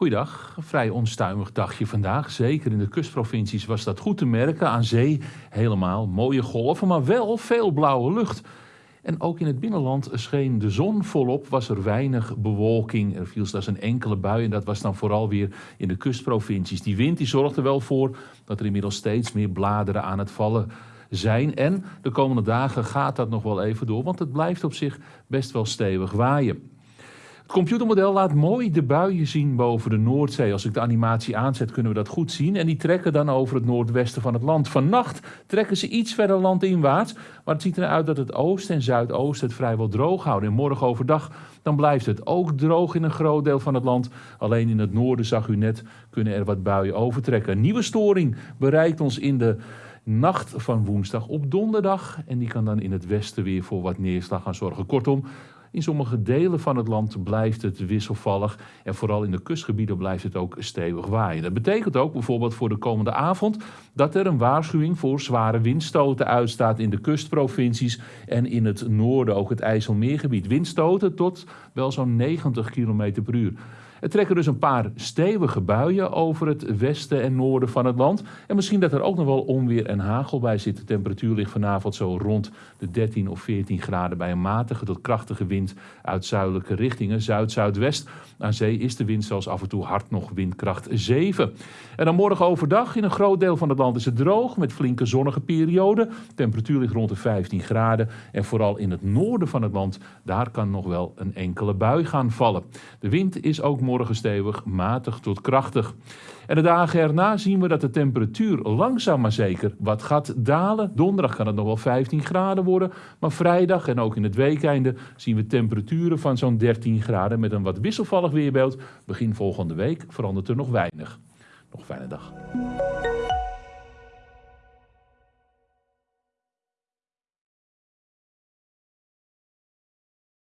Goeiedag, vrij onstuimig dagje vandaag. Zeker in de kustprovincies was dat goed te merken. Aan zee helemaal mooie golven, maar wel veel blauwe lucht. En ook in het binnenland scheen de zon volop, was er weinig bewolking. Er viel slechts een enkele bui en dat was dan vooral weer in de kustprovincies. Die wind die zorgde wel voor dat er inmiddels steeds meer bladeren aan het vallen zijn. En de komende dagen gaat dat nog wel even door, want het blijft op zich best wel stevig waaien. Het computermodel laat mooi de buien zien boven de Noordzee. Als ik de animatie aanzet kunnen we dat goed zien. En die trekken dan over het noordwesten van het land. Vannacht trekken ze iets verder landinwaarts. Maar het ziet eruit dat het oosten en zuidoosten het vrijwel droog houden. En morgen overdag dan blijft het ook droog in een groot deel van het land. Alleen in het noorden, zag u net, kunnen er wat buien overtrekken. Een nieuwe storing bereikt ons in de nacht van woensdag op donderdag. En die kan dan in het westen weer voor wat neerslag gaan zorgen. Kortom, in sommige delen van het land blijft het wisselvallig en vooral in de kustgebieden blijft het ook stevig waaien. Dat betekent ook bijvoorbeeld voor de komende avond dat er een waarschuwing voor zware windstoten uitstaat in de kustprovincies en in het noorden, ook het IJsselmeergebied. Windstoten tot wel zo'n 90 km per uur. Er trekken dus een paar stevige buien over het westen en noorden van het land. En misschien dat er ook nog wel onweer en hagel bij zit. De temperatuur ligt vanavond zo rond de 13 of 14 graden bij een matige tot krachtige wind uit zuidelijke richtingen, zuid-zuidwest. Aan zee is de wind zelfs af en toe hard nog windkracht 7. En dan morgen overdag in een groot deel van het land is het droog met flinke zonnige perioden. De temperatuur ligt rond de 15 graden. En vooral in het noorden van het land, daar kan nog wel een enkele bui gaan vallen. De wind is ook morgen stevig, matig tot krachtig. En de dagen erna zien we dat de temperatuur langzaam maar zeker wat gaat dalen. Donderdag kan het nog wel 15 graden worden, maar vrijdag en ook in het weekende zien we temperaturen van zo'n 13 graden met een wat wisselvallig weerbeeld. Begin volgende week verandert er nog weinig. Nog fijne dag.